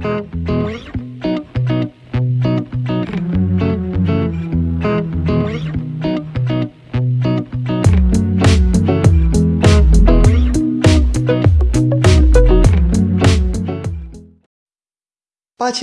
Pace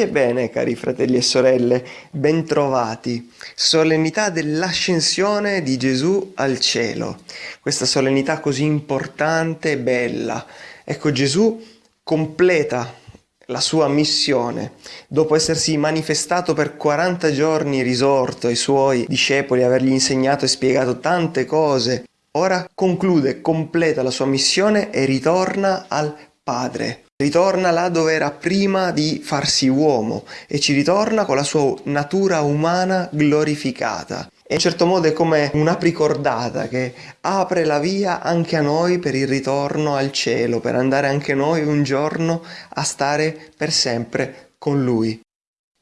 e bene, cari fratelli e sorelle, bentrovati. Solennità dell'ascensione di Gesù al cielo. Questa solennità così importante e bella. Ecco, Gesù completa la sua missione. Dopo essersi manifestato per 40 giorni risorto ai suoi discepoli, avergli insegnato e spiegato tante cose, ora conclude, completa la sua missione e ritorna al Padre. Ritorna là dove era prima di farsi uomo e ci ritorna con la sua natura umana glorificata. E in certo modo è come un'apricordata che apre la via anche a noi per il ritorno al cielo, per andare anche noi un giorno a stare per sempre con Lui.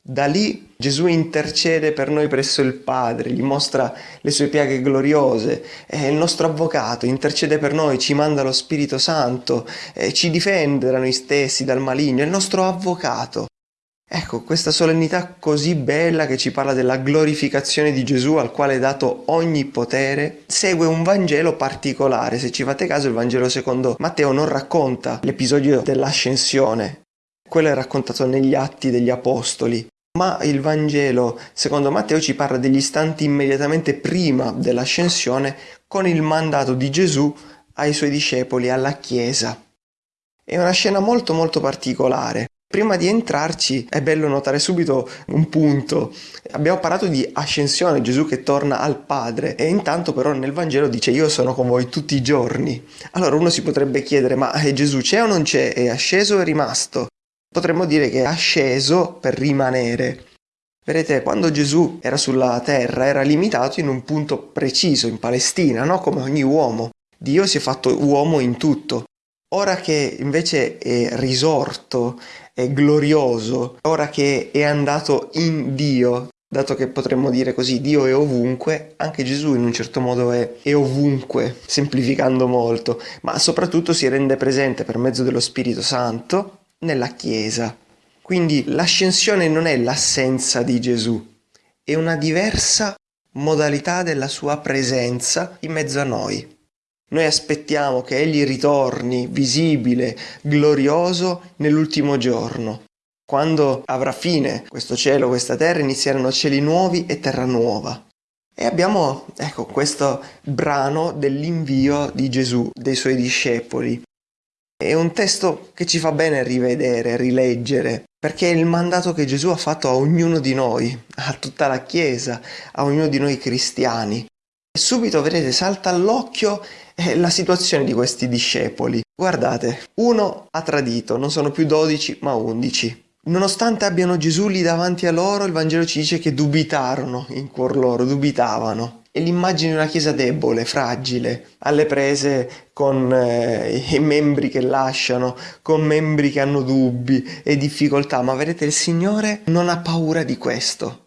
Da lì Gesù intercede per noi presso il Padre, gli mostra le sue piaghe gloriose, è il nostro avvocato, intercede per noi, ci manda lo Spirito Santo, ci difende da noi stessi, dal maligno, è il nostro avvocato. Ecco, questa solennità così bella che ci parla della glorificazione di Gesù al quale è dato ogni potere, segue un Vangelo particolare. Se ci fate caso, il Vangelo secondo Matteo non racconta l'episodio dell'ascensione, quello è raccontato negli atti degli Apostoli. Ma il Vangelo, secondo Matteo, ci parla degli istanti immediatamente prima dell'ascensione con il mandato di Gesù ai suoi discepoli, alla Chiesa. È una scena molto molto particolare. Prima di entrarci è bello notare subito un punto. Abbiamo parlato di ascensione, Gesù che torna al Padre e intanto però nel Vangelo dice io sono con voi tutti i giorni. Allora uno si potrebbe chiedere ma eh, Gesù c'è o non c'è? È asceso o è rimasto? potremmo dire che è asceso per rimanere. Vedete, quando Gesù era sulla terra era limitato in un punto preciso, in Palestina, no? come ogni uomo. Dio si è fatto uomo in tutto. Ora che invece è risorto, glorioso, ora che è andato in Dio, dato che potremmo dire così Dio è ovunque, anche Gesù in un certo modo è, è, ovunque, semplificando molto, ma soprattutto si rende presente per mezzo dello Spirito Santo nella Chiesa. Quindi l'ascensione non è l'assenza di Gesù, è una diversa modalità della sua presenza in mezzo a noi. Noi aspettiamo che Egli ritorni visibile, glorioso nell'ultimo giorno. Quando avrà fine questo cielo, questa terra, inizieranno cieli nuovi e terra nuova. E abbiamo, ecco, questo brano dell'invio di Gesù, dei suoi discepoli, è un testo che ci fa bene rivedere, rileggere, perché è il mandato che Gesù ha fatto a ognuno di noi, a tutta la Chiesa, a ognuno di noi cristiani. E subito, vedete, salta all'occhio eh, la situazione di questi discepoli. Guardate, uno ha tradito, non sono più dodici ma undici. Nonostante abbiano Gesù lì davanti a loro, il Vangelo ci dice che dubitarono in cuor loro, dubitavano e l'immagine di una chiesa debole, fragile, alle prese con eh, i membri che lasciano, con membri che hanno dubbi e difficoltà, ma vedete il Signore non ha paura di questo.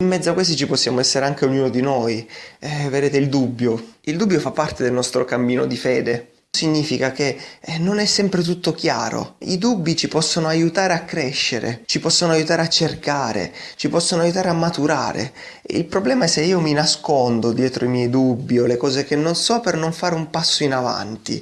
In mezzo a questi ci possiamo essere anche ognuno di noi, eh, vedete il dubbio. Il dubbio fa parte del nostro cammino di fede, Significa che eh, non è sempre tutto chiaro. I dubbi ci possono aiutare a crescere, ci possono aiutare a cercare, ci possono aiutare a maturare. Il problema è se io mi nascondo dietro i miei dubbi o le cose che non so per non fare un passo in avanti.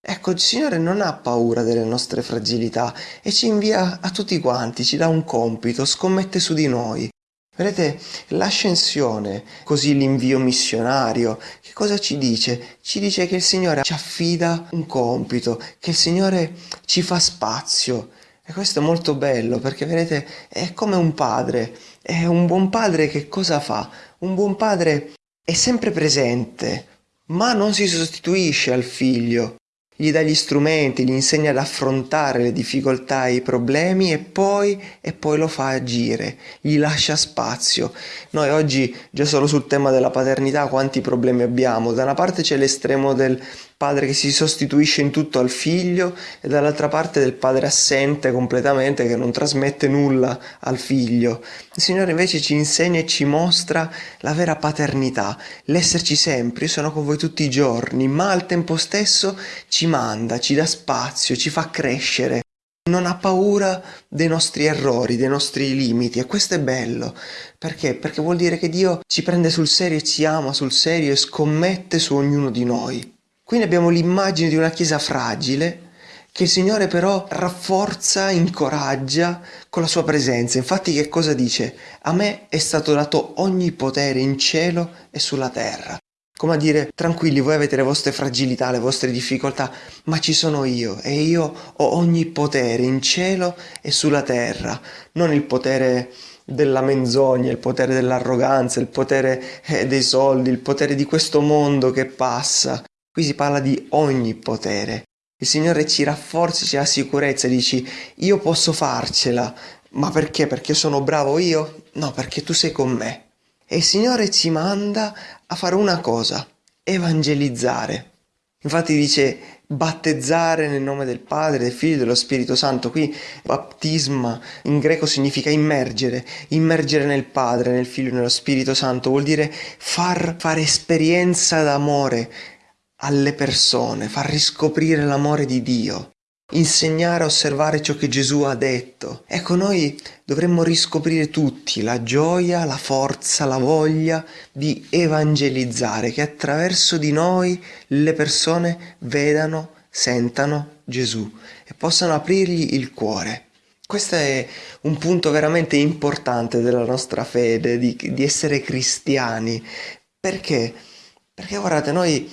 Ecco, il Signore non ha paura delle nostre fragilità e ci invia a tutti quanti, ci dà un compito, scommette su di noi. Vedete, l'ascensione, così l'invio missionario, che cosa ci dice? Ci dice che il Signore ci affida un compito, che il Signore ci fa spazio. E questo è molto bello perché vedete, è come un padre. È un buon padre che cosa fa? Un buon padre è sempre presente, ma non si sostituisce al figlio gli dà gli strumenti, gli insegna ad affrontare le difficoltà e i problemi e poi, e poi lo fa agire, gli lascia spazio. Noi oggi, già solo sul tema della paternità, quanti problemi abbiamo? Da una parte c'è l'estremo del padre che si sostituisce in tutto al figlio e dall'altra parte del padre assente completamente che non trasmette nulla al figlio. Il Signore invece ci insegna e ci mostra la vera paternità, l'esserci sempre, io sono con voi tutti i giorni, ma al tempo stesso ci manda, ci dà spazio, ci fa crescere. non ha paura dei nostri errori, dei nostri limiti e questo è bello. Perché? Perché vuol dire che Dio ci prende sul serio e ci ama sul serio e scommette su ognuno di noi. Quindi abbiamo l'immagine di una chiesa fragile che il Signore però rafforza, incoraggia con la sua presenza. Infatti che cosa dice? A me è stato dato ogni potere in cielo e sulla terra. Come a dire, tranquilli, voi avete le vostre fragilità, le vostre difficoltà, ma ci sono io e io ho ogni potere in cielo e sulla terra, non il potere della menzogna, il potere dell'arroganza, il potere eh, dei soldi, il potere di questo mondo che passa. Qui si parla di ogni potere. Il Signore ci rafforza, ci dà sicurezza, dici io posso farcela, ma perché? Perché sono bravo io? No, perché tu sei con me. E il Signore ci manda a fare una cosa, evangelizzare. Infatti dice battezzare nel nome del Padre, del Figlio e dello Spirito Santo. Qui battisma in greco significa immergere, immergere nel Padre, nel Figlio e nello Spirito Santo, vuol dire far fare esperienza d'amore alle persone, far riscoprire l'amore di Dio insegnare a osservare ciò che Gesù ha detto. Ecco, noi dovremmo riscoprire tutti la gioia, la forza, la voglia di evangelizzare, che attraverso di noi le persone vedano, sentano Gesù e possano aprirgli il cuore. Questo è un punto veramente importante della nostra fede, di, di essere cristiani. Perché? Perché guardate, noi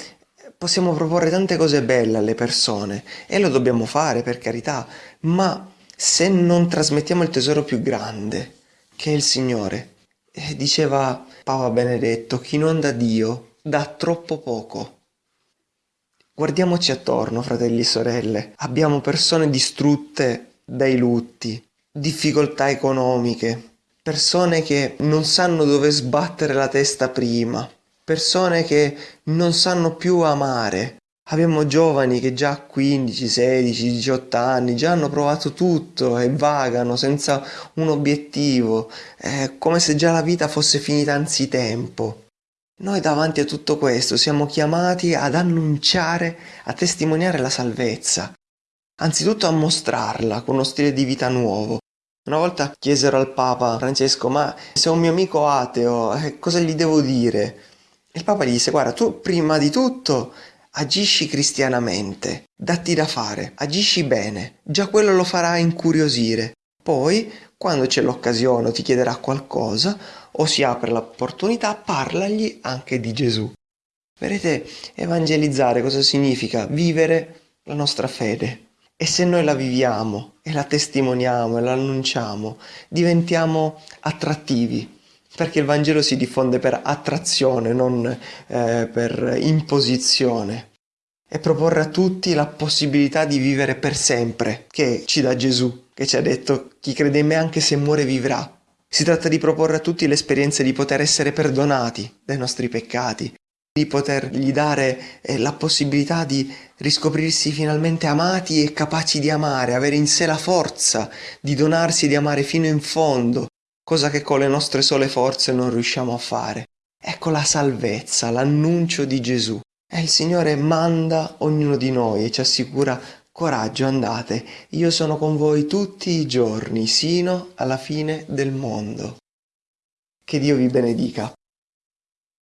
Possiamo proporre tante cose belle alle persone e lo dobbiamo fare per carità, ma se non trasmettiamo il tesoro più grande, che è il Signore, eh, diceva Papa Benedetto, chi non dà Dio dà troppo poco. Guardiamoci attorno, fratelli e sorelle, abbiamo persone distrutte dai lutti, difficoltà economiche, persone che non sanno dove sbattere la testa prima, persone che non sanno più amare. Abbiamo giovani che già a 15, 16, 18 anni già hanno provato tutto e vagano senza un obiettivo, è come se già la vita fosse finita anzitempo. Noi davanti a tutto questo siamo chiamati ad annunciare, a testimoniare la salvezza, anzitutto a mostrarla con uno stile di vita nuovo. Una volta chiesero al Papa Francesco, ma se un mio amico ateo, eh, cosa gli devo dire? Il Papa gli disse, guarda, tu prima di tutto agisci cristianamente, datti da fare, agisci bene, già quello lo farà incuriosire. Poi, quando c'è l'occasione o ti chiederà qualcosa o si apre l'opportunità, parlagli anche di Gesù. Vedete, evangelizzare cosa significa? Vivere la nostra fede. E se noi la viviamo e la testimoniamo e la annunciamo, diventiamo attrattivi, perché il Vangelo si diffonde per attrazione, non eh, per imposizione. E proporre a tutti la possibilità di vivere per sempre, che ci dà Gesù, che ci ha detto chi crede in me anche se muore vivrà. Si tratta di proporre a tutti l'esperienza di poter essere perdonati dai nostri peccati, di potergli dare eh, la possibilità di riscoprirsi finalmente amati e capaci di amare, avere in sé la forza di donarsi e di amare fino in fondo, cosa che con le nostre sole forze non riusciamo a fare. Ecco la salvezza, l'annuncio di Gesù. E il Signore manda ognuno di noi e ci assicura coraggio, andate, io sono con voi tutti i giorni, sino alla fine del mondo. Che Dio vi benedica.